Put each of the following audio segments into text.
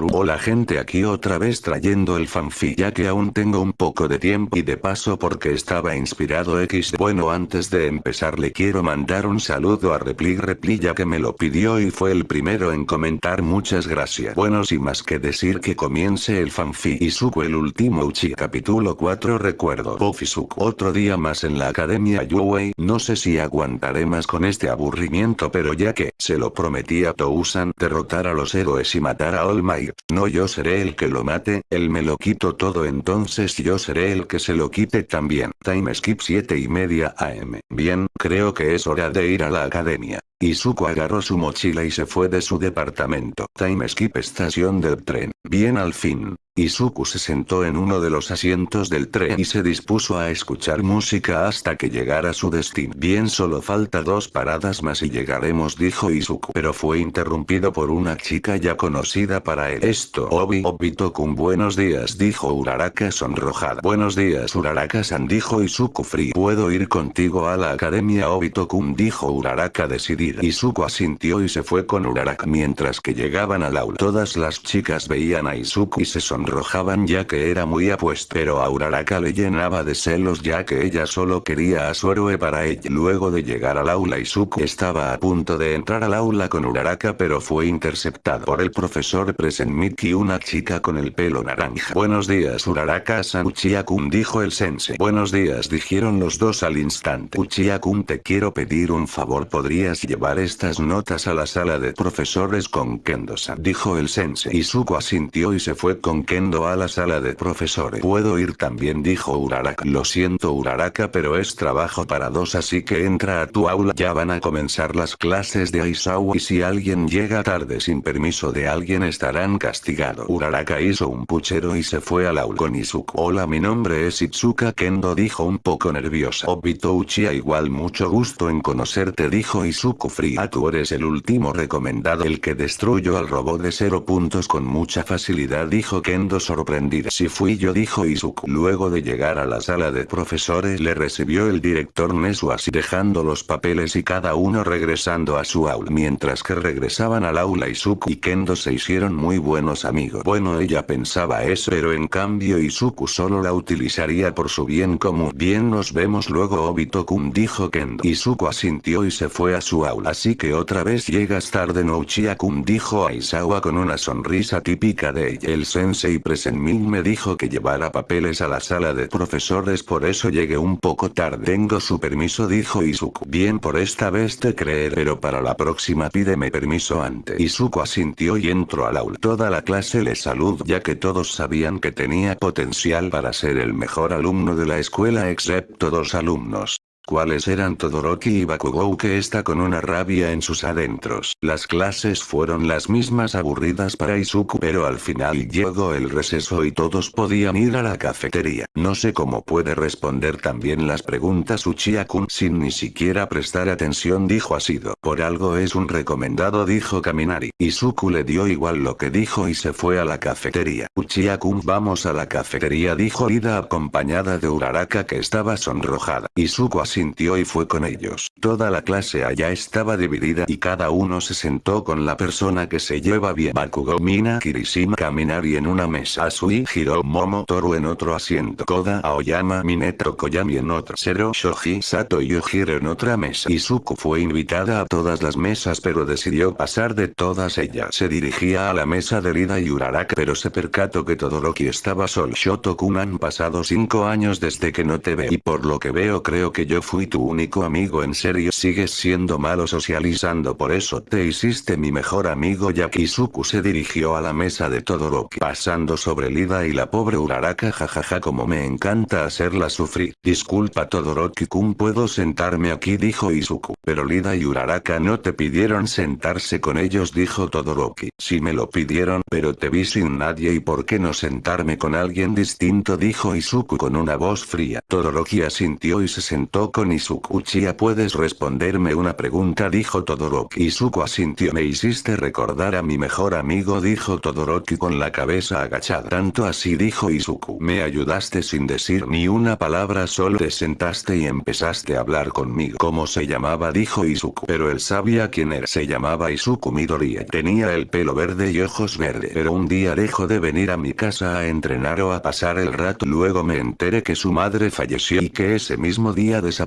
Hola gente aquí otra vez trayendo el fanfic ya que aún tengo un poco de tiempo y de paso porque estaba inspirado X. Bueno antes de empezar le quiero mandar un saludo a Repli Repli ya que me lo pidió y fue el primero en comentar. Muchas gracias. Bueno sin más que decir que comience el fanfic Izuku el último Uchi capítulo 4 recuerdo. Bofizuku otro día más en la academia. Yuwei no sé si aguantaré más con este aburrimiento pero ya que se lo prometí a Tousan derrotar a los héroes y matar a All Might no yo seré el que lo mate, él me lo quito todo entonces yo seré el que se lo quite también. Time skip 7 y media am. Bien, creo que es hora de ir a la academia. Izuku agarró su mochila y se fue de su departamento. Time skip estación del tren. Bien al fin. Izuku se sentó en uno de los asientos del tren y se dispuso a escuchar música hasta que llegara su destino. Bien solo falta dos paradas más y llegaremos dijo Izuku pero fue interrumpido por una chica ya conocida para él. Esto Obi Obito-kun buenos días dijo Uraraka sonrojada. Buenos días Uraraka-san dijo Izuku frío. ¿Puedo ir contigo a la academia Obito-kun dijo Uraraka decidida. Izuku asintió y se fue con Uraraka mientras que llegaban al aula. Todas las chicas veían a Izuku y se sonrojaban ya que era muy apuesto. Pero a Uraraka le llenaba de celos ya que ella solo quería a su héroe para ella. Luego de llegar al aula Izuku estaba a punto de entrar al aula con Uraraka pero fue interceptado por el profesor Presenmiki una chica con el pelo naranja. Buenos días Uraraka-san Uchiha-kun dijo el sensei. Buenos días dijeron los dos al instante. Uchiha-kun te quiero pedir un favor podrías llevar estas notas a la sala de profesores con Kendo-san dijo el sensei. Izuku asintió y se fue con Kendo a la sala de profesores. Puedo ir también dijo Uraraka. Lo siento Uraraka pero es trabajo para dos así que entra a tu aula. Ya van a comenzar las clases de Aizawa y si alguien llega tarde sin permiso de alguien estarán castigados. Uraraka hizo un puchero y se fue al aula con Izuku. Hola mi nombre es Itsuka Kendo dijo un poco nerviosa. Obito Uchiha igual mucho gusto en conocerte dijo Izuku fría. Tú eres el último recomendado el que destruyó al robot de cero puntos con mucha facilidad dijo Kendo sorprendida. Si fui yo dijo Izuku. Luego de llegar a la sala de profesores le recibió el director Nesu así dejando los papeles y cada uno regresando a su aula. Mientras que regresaban al aula Izuku y Kendo se hicieron muy buenos amigos. Bueno ella pensaba eso pero en cambio Izuku solo la utilizaría por su bien común. Bien nos vemos luego Obito-kun dijo Kendo. Izuku asintió y se fue a su aula. Así que otra vez llegas tarde no Uchiha-kun dijo Aizawa con una sonrisa típica de ella. El sensei Presenmin me dijo que llevara papeles a la sala de profesores por eso llegué un poco tarde. Tengo su permiso dijo Izuku. Bien por esta vez te creeré pero para la próxima pídeme permiso antes. Izuku asintió y entró al aula. Toda la clase le saludó ya que todos sabían que tenía potencial para ser el mejor alumno de la escuela excepto dos alumnos cuáles eran Todoroki y Bakugou que está con una rabia en sus adentros. Las clases fueron las mismas aburridas para Izuku pero al final llegó el receso y todos podían ir a la cafetería. No sé cómo puede responder también las preguntas Uchiha-kun sin ni siquiera prestar atención dijo Asido. Por algo es un recomendado dijo Kaminari. Izuku le dio igual lo que dijo y se fue a la cafetería. Uchiha-kun vamos a la cafetería dijo Ida acompañada de Uraraka que estaba sonrojada. Izuku sintió y fue con ellos. Toda la clase allá estaba dividida y cada uno se sentó con la persona que se lleva bien. Bakugo Mina Kirishima Kaminari en una mesa. Asui Hiro Momotoru en otro asiento. Koda Aoyama Mineto Koyami en otro. Zero Shoji Sato Yujiro en otra mesa. Izuku fue invitada a todas las mesas pero decidió pasar de todas ellas. Se dirigía a la mesa de Rida y Uraraka pero se percató que Todoroki estaba solo. Shoto-kun han pasado cinco años desde que no te veo y por lo que veo creo que yo fui tu único amigo en serio sigues siendo malo socializando por eso te hiciste mi mejor amigo ya Izuku se dirigió a la mesa de Todoroki pasando sobre Lida y la pobre Uraraka jajaja como me encanta hacerla sufrir. Disculpa Todoroki-kun puedo sentarme aquí dijo Izuku. Pero Lida y Uraraka no te pidieron sentarse con ellos dijo Todoroki. Si me lo pidieron pero te vi sin nadie y por qué no sentarme con alguien distinto dijo Izuku con una voz fría. Todoroki asintió y se sentó con Izuku. Uchiha puedes responderme una pregunta dijo Todoroki. Izuku asintió. Me hiciste recordar a mi mejor amigo dijo Todoroki con la cabeza agachada. Tanto así dijo Izuku. Me ayudaste sin decir ni una palabra solo te sentaste y empezaste a hablar conmigo. ¿Cómo se llamaba? dijo Izuku. Pero él sabía quién era. Se llamaba Izuku Midoriya. Tenía el pelo verde y ojos verdes. Pero un día dejó de venir a mi casa a entrenar o a pasar el rato. Luego me enteré que su madre falleció y que ese mismo día desapareció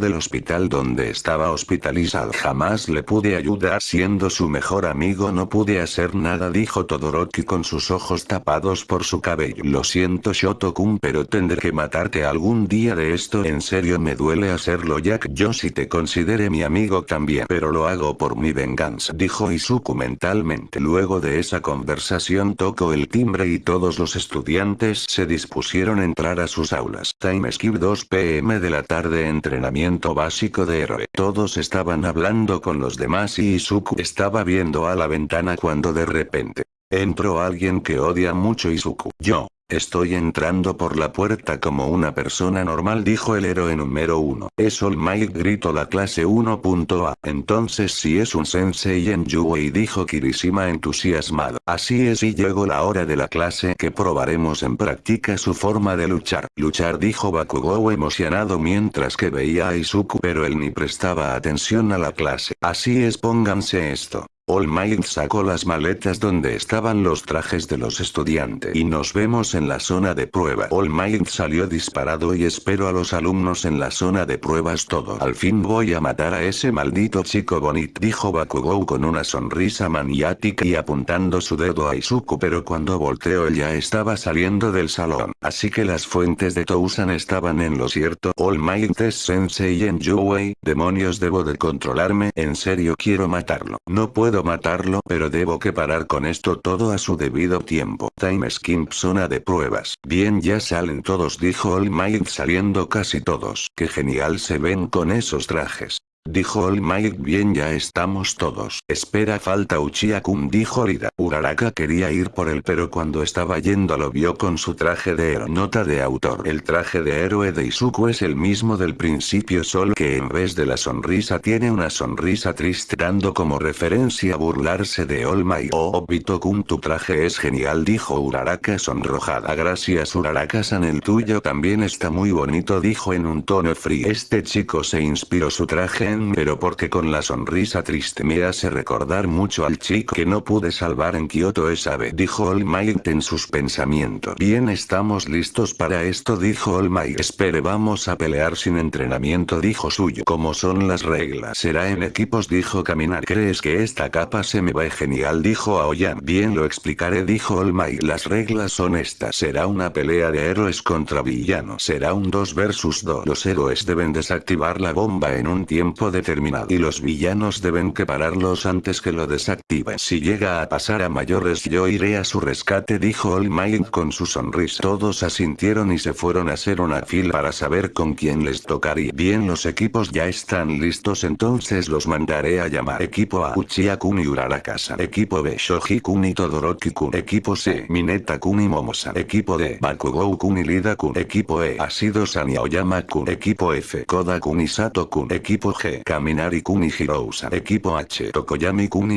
del hospital donde estaba hospitalizado. Jamás le pude ayudar siendo su mejor amigo no pude hacer nada dijo Todoroki con sus ojos tapados por su cabello. Lo siento Shotokun pero tendré que matarte algún día de esto en serio me duele hacerlo Jack yo si te considere mi amigo también pero lo hago por mi venganza dijo Izuku mentalmente. Luego de esa conversación tocó el timbre y todos los estudiantes se dispusieron a entrar a sus aulas. Time skip 2 pm de la tarde entrenamiento básico de héroe. Todos estaban hablando con los demás y Izuku estaba viendo a la ventana cuando de repente entró alguien que odia mucho Izuku. Yo. Estoy entrando por la puerta como una persona normal dijo el héroe número 1. Es All Might gritó la clase 1.a. Entonces si es un sensei en Yuei dijo Kirishima entusiasmado. Así es y llegó la hora de la clase que probaremos en práctica su forma de luchar. Luchar dijo Bakugou emocionado mientras que veía a Izuku pero él ni prestaba atención a la clase. Así es pónganse esto. All Might sacó las maletas donde estaban los trajes de los estudiantes y nos vemos en la zona de prueba. All Might salió disparado y espero a los alumnos en la zona de pruebas todo. Al fin voy a matar a ese maldito chico bonito dijo Bakugou con una sonrisa maniática y apuntando su dedo a Izuku pero cuando volteó ya estaba saliendo del salón. Así que las fuentes de Tousan estaban en lo cierto. All Might es sensei en Yuwei, demonios debo de controlarme, en serio quiero matarlo. No puedo matarlo pero debo que parar con esto todo a su debido tiempo. Time skip zona de pruebas. Bien ya salen todos dijo All Might saliendo casi todos. Qué genial se ven con esos trajes. Dijo All Might bien ya estamos todos. Espera falta Uchiha-kun dijo Lida. Uraraka quería ir por él pero cuando estaba yendo lo vio con su traje de héroe. Nota de autor. El traje de héroe de Izuku es el mismo del principio solo que en vez de la sonrisa tiene una sonrisa triste dando como referencia burlarse de All Might. Oh Obito-kun tu traje es genial dijo Uraraka sonrojada. Gracias Uraraka-san el tuyo también está muy bonito dijo en un tono frío. Este chico se inspiró su traje pero porque con la sonrisa triste me hace recordar mucho al chico que no pude salvar en Kyoto esa vez dijo All Might en sus pensamientos. Bien estamos listos para esto dijo All Might. Espere vamos a pelear sin entrenamiento dijo suyo. Como son las reglas? Será en equipos dijo Caminar. ¿Crees que esta capa se me va genial? dijo Aoyan. Bien lo explicaré dijo All Might. Las reglas son estas. Será una pelea de héroes contra villanos. Será un 2 versus 2. Los héroes deben desactivar la bomba en un determinado y los villanos deben que pararlos antes que lo desactiven. Si llega a pasar a mayores yo iré a su rescate dijo All Might con su sonrisa. Todos asintieron y se fueron a hacer una fila para saber con quién les tocaría. Bien los equipos ya están listos entonces los mandaré a llamar. Equipo A Uchiha-kun y Uraraka-san. Equipo B Shoji-kun y Todoroki-kun. Equipo C Mineta-kun y Momosa. Equipo D Bakugou-kun y Lida-kun. Equipo E Asido-san y Aoyama-kun. Equipo F Koda-kun y Sato-kun. Equipo G Kaminari y. Equipo H. Tokoyami Kun.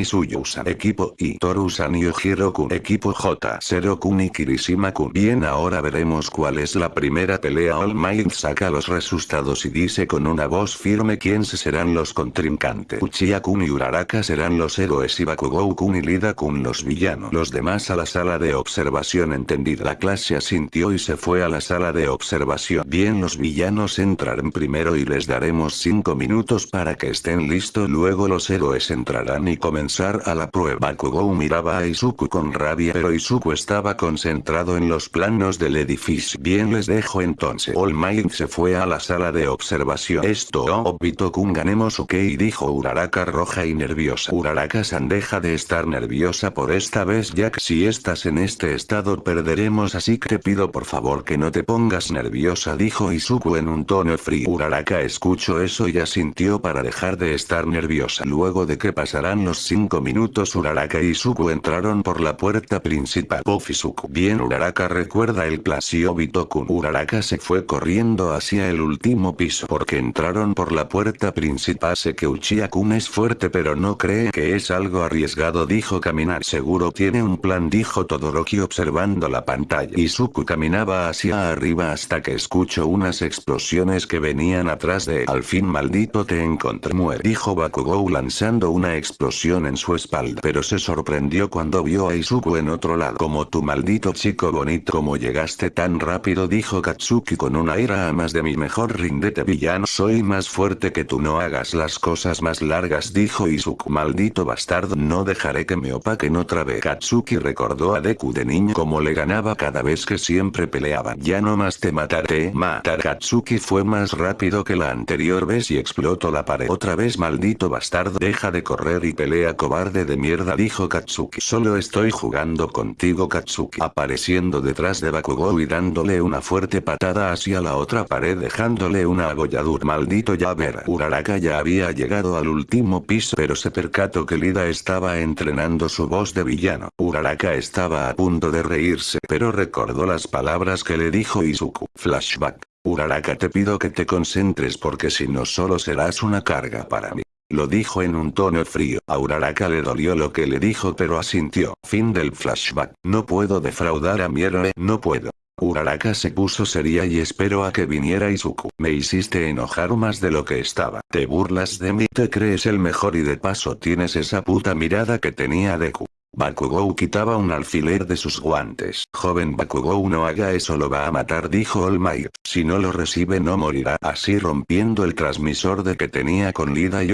Equipo I. Torusan. Equipo J. Zero Kun y Kirishima Kun. Bien ahora veremos cuál es la primera pelea All Might saca los resultados y dice con una voz firme quién serán los contrincantes. Uchiha Kun y Uraraka serán los héroes y Bakugou Kun Lida Kun los villanos. Los demás a la sala de observación entendida. La clase asintió y se fue a la sala de observación. Bien los villanos entrarán primero y les daremos 5 minutos para que estén listos luego los héroes entrarán y comenzar a la prueba. Bakugou miraba a Izuku con rabia pero Izuku estaba concentrado en los planos del edificio. Bien les dejo entonces. All Might se fue a la sala de observación. Esto Obito-kun ganemos ok dijo Uraraka roja y nerviosa. Uraraka-san deja de estar nerviosa por esta vez ya que si estás en este estado perderemos así que te pido por favor que no te pongas nerviosa dijo Izuku en un tono frío. Uraraka escuchó eso y asintió para dejar de estar nerviosa. Luego de que pasarán los 5 minutos Uraraka y Suku entraron por la puerta principal. Pofizuku. Bien Uraraka recuerda el plan. Si Obito-kun. Uraraka se fue corriendo hacia el último piso porque entraron por la puerta principal. Sé que Uchiha-kun es fuerte pero no cree que es algo arriesgado dijo caminar. Seguro tiene un plan dijo Todoroki observando la pantalla. Y Suku caminaba hacia arriba hasta que escuchó unas explosiones que venían atrás de él. Al fin maldito te encontré muere. Dijo Bakugou lanzando una explosión en su espalda. Pero se sorprendió cuando vio a Izuku en otro lado. Como tu maldito chico bonito como llegaste tan rápido dijo Katsuki con una ira a más de mi mejor rindete villano. Soy más fuerte que tú no hagas las cosas más largas dijo Izuku. Maldito bastardo no dejaré que me opaquen otra vez. Katsuki recordó a Deku de niño como le ganaba cada vez que siempre peleaban. Ya no más te mataré. Matar Katsuki fue más rápido que la anterior vez y explotó la pared. Otra vez maldito bastardo deja de correr y pelea cobarde de mierda dijo Katsuki. Solo estoy jugando contigo Katsuki. Apareciendo detrás de Bakugou y dándole una fuerte patada hacia la otra pared dejándole una agolladura. Maldito ya ver. Uraraka ya había llegado al último piso pero se percató que Lida estaba entrenando su voz de villano. Uraraka estaba a punto de reírse pero recordó las palabras que le dijo Izuku. Flashback. Uraraka te pido que te concentres porque si no solo serás una carga para mí. Lo dijo en un tono frío. A Uraraka le dolió lo que le dijo pero asintió. Fin del flashback. No puedo defraudar a mi héroe. No puedo. Uraraka se puso seria y esperó a que viniera Izuku. Me hiciste enojar más de lo que estaba. Te burlas de mí, te crees el mejor y de paso tienes esa puta mirada que tenía Deku. Bakugou quitaba un alfiler de sus guantes. Joven Bakugou no haga eso lo va a matar dijo All. Si no lo recibe no morirá. Así rompiendo el transmisor de que tenía con Lida y.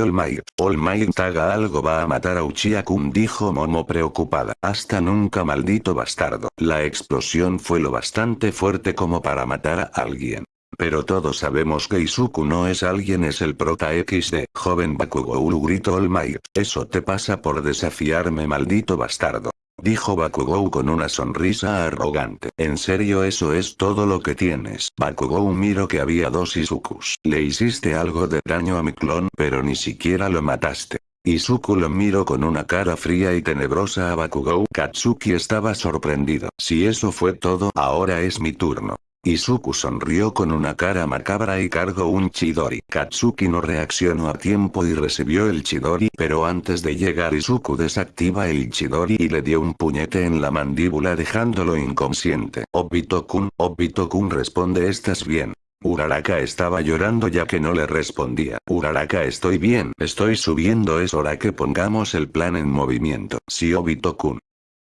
All Might haga algo va a matar a Uchiha-kun dijo Momo preocupada. Hasta nunca maldito bastardo. La explosión fue lo bastante fuerte como para matar a alguien. Pero todos sabemos que Izuku no es alguien es el prota XD. Joven Bakugou gritó All Might. Eso te pasa por desafiarme maldito bastardo. Dijo Bakugou con una sonrisa arrogante. ¿En serio eso es todo lo que tienes? Bakugou miró que había dos Izukus. Le hiciste algo de daño a mi clon pero ni siquiera lo mataste. Izuku lo miró con una cara fría y tenebrosa a Bakugou. Katsuki estaba sorprendido. Si eso fue todo, ahora es mi turno. Izuku sonrió con una cara macabra y cargó un Chidori. Katsuki no reaccionó a tiempo y recibió el Chidori pero antes de llegar Izuku desactiva el Chidori y le dio un puñete en la mandíbula dejándolo inconsciente. Obito-kun, Obito-kun responde ¿estás bien? Uraraka estaba llorando ya que no le respondía. Uraraka estoy bien, estoy subiendo es hora que pongamos el plan en movimiento. Si Obito-kun.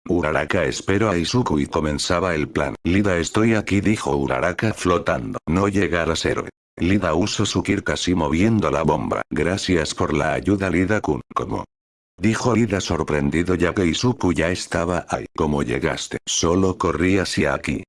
Uraraka esperó a Izuku y comenzaba el plan. Lida estoy aquí dijo Uraraka flotando. No llegarás héroe. Lida usó su kir casi moviendo la bomba. Gracias por la ayuda Lida-kun. ¿Cómo? Dijo Lida sorprendido ya que Izuku ya estaba ahí. ¿Cómo llegaste? Solo corrí hacia aquí.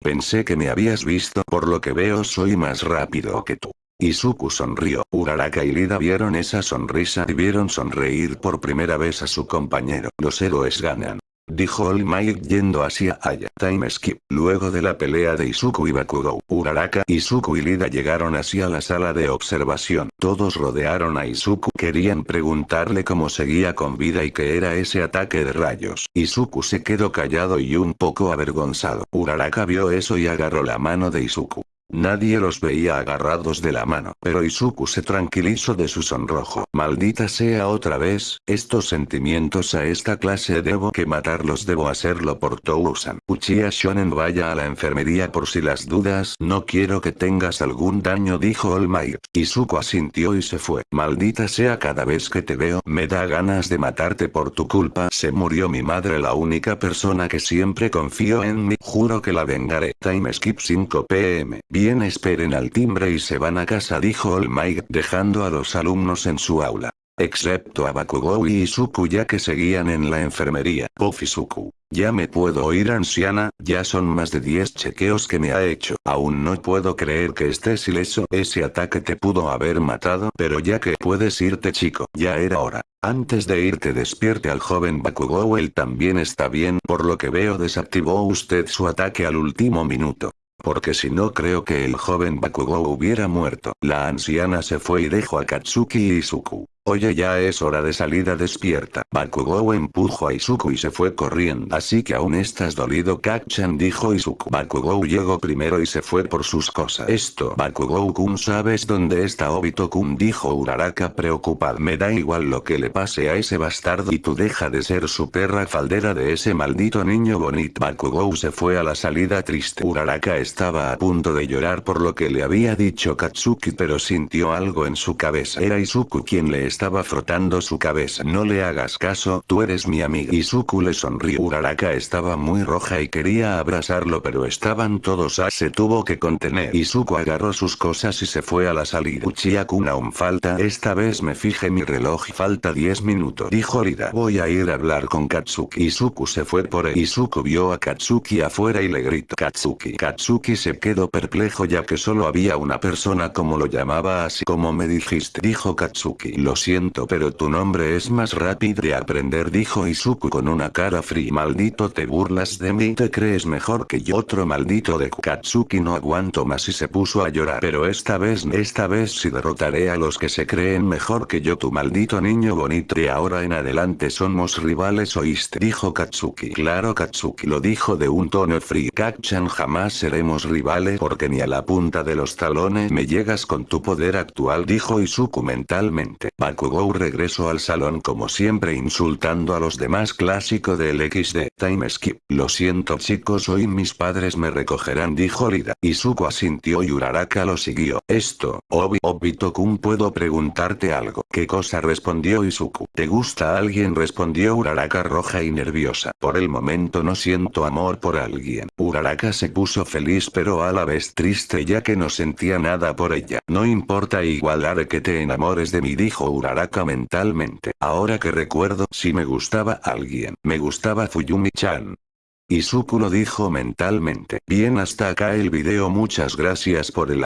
Pensé que me habías visto por lo que veo soy más rápido que tú. Izuku sonrió. Uraraka y Lida vieron esa sonrisa y vieron sonreír por primera vez a su compañero. Los héroes ganan. Dijo All Might yendo hacia Aya. Time skip. Luego de la pelea de Izuku y Bakugou, Uraraka, Izuku y Lida llegaron hacia la sala de observación. Todos rodearon a Izuku. Querían preguntarle cómo seguía con vida y qué era ese ataque de rayos. Izuku se quedó callado y un poco avergonzado. Uraraka vio eso y agarró la mano de Izuku. Nadie los veía agarrados de la mano, pero Izuku se tranquilizó de su sonrojo. Maldita sea otra vez, estos sentimientos a esta clase debo que matarlos debo hacerlo por Tousan. Uchiha Shonen vaya a la enfermería por si las dudas. No quiero que tengas algún daño dijo All Might. Izuku asintió y se fue. Maldita sea cada vez que te veo, me da ganas de matarte por tu culpa. Se murió mi madre la única persona que siempre confío en mí. Juro que la vengaré. Time skip 5 pm. Bien esperen al timbre y se van a casa dijo All Might dejando a los alumnos en su aula. Excepto a Bakugou y Izuku ya que seguían en la enfermería. Pofizuku. Ya me puedo oír anciana, ya son más de 10 chequeos que me ha hecho. Aún no puedo creer que estés ileso. Ese ataque te pudo haber matado, pero ya que puedes irte chico, ya era hora. Antes de irte despierte al joven Bakugou él también está bien, por lo que veo desactivó usted su ataque al último minuto. Porque si no creo que el joven Bakugou hubiera muerto. La anciana se fue y dejó a Katsuki y Izuku. Oye ya es hora de salida despierta. Bakugou empujó a Izuku y se fue corriendo. Así que aún estás dolido Kakchan dijo Izuku. Bakugou llegó primero y se fue por sus cosas. Esto Bakugou-kun sabes dónde está Obito-kun dijo Uraraka preocupado. Me da igual lo que le pase a ese bastardo y tú deja de ser su perra faldera de ese maldito niño bonito. Bakugou se fue a la salida triste. Uraraka estaba a punto de llorar por lo que le había dicho Katsuki pero sintió algo en su cabeza. Era Izuku quien le estaba frotando su cabeza. No le hagas caso, tú eres mi amiga. Izuku le sonrió. Uraraka estaba muy roja y quería abrazarlo pero estaban todos a se tuvo que contener. Izuku agarró sus cosas y se fue a la salida. Uchiha-kun aún falta. Esta vez me fije mi reloj falta 10 minutos. Dijo Rida. Voy a ir a hablar con Katsuki. Izuku se fue por él. Izuku vio a Katsuki afuera y le gritó. Katsuki. Katsuki se quedó perplejo ya que solo había una persona como lo llamaba así como me dijiste. Dijo Katsuki. Lo siento pero tu nombre es más rápido de aprender dijo Izuku con una cara fría. Maldito te burlas de mí. Te crees mejor que yo. Otro maldito de Katsuki no aguanto más y se puso a llorar. Pero esta vez esta vez sí derrotaré a los que se creen mejor que yo. Tu maldito niño bonito. De ahora en adelante somos rivales oíste dijo Katsuki. Claro Katsuki lo dijo de un tono frío. Kakchan jamás seremos rivales porque ni a la punta de los talones me llegas con tu poder actual dijo Izuku mentalmente Bakugou regresó al salón como siempre insultando a los demás clásico del XD. Time skip. Lo siento chicos hoy mis padres me recogerán dijo Rida. Izuku asintió y Uraraka lo siguió. Esto, Obi Obito-kun puedo preguntarte algo. ¿Qué cosa respondió Izuku? ¿Te gusta alguien? respondió Uraraka roja y nerviosa. Por el momento no siento amor por alguien. Uraraka se puso feliz pero a la vez triste ya que no sentía nada por ella. No importa igual haré que te enamores de mí dijo Uraraka mentalmente. Ahora que recuerdo, si me gustaba alguien. Me gustaba Fuyumi-chan. Izuku lo dijo mentalmente. Bien hasta acá el video muchas gracias por el